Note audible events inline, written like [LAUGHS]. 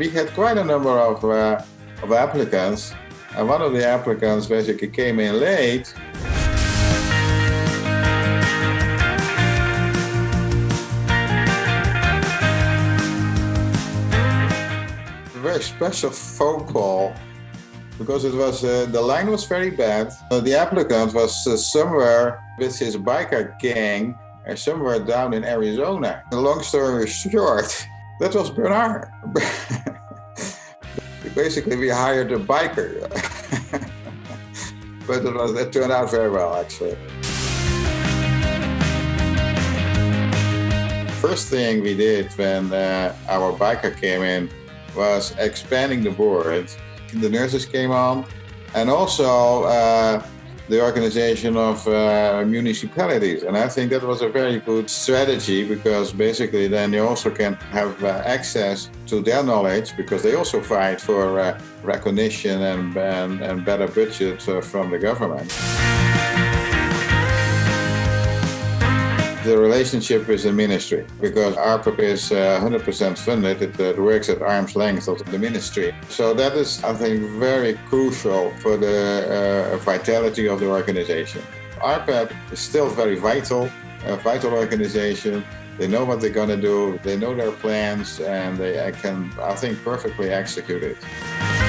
we had quite a number of, uh, of applicants. And one of the applicants basically came in late. Very special phone call because it was uh, the line was very bad. Uh, the applicant was uh, somewhere with his biker gang uh, somewhere down in Arizona. The long story short, that was Bernard. [LAUGHS] Basically, we hired a biker. [LAUGHS] but it, was, it turned out very well, actually. First thing we did when uh, our biker came in was expanding the board. The nurses came on and also uh, the organization of uh, municipalities. And I think that was a very good strategy because basically then you also can have uh, access to their knowledge because they also fight for uh, recognition and, and, and, better budget uh, from the government. The relationship with the ministry because ARPAP is 100% uh, funded. It, it, works at arm's length of the ministry. So that is, I think, very crucial for the uh, vitality of the organization. ARPAP is still very vital, a vital organization. They know what they're going to do, they know their plans, and they can, I think, perfectly execute it.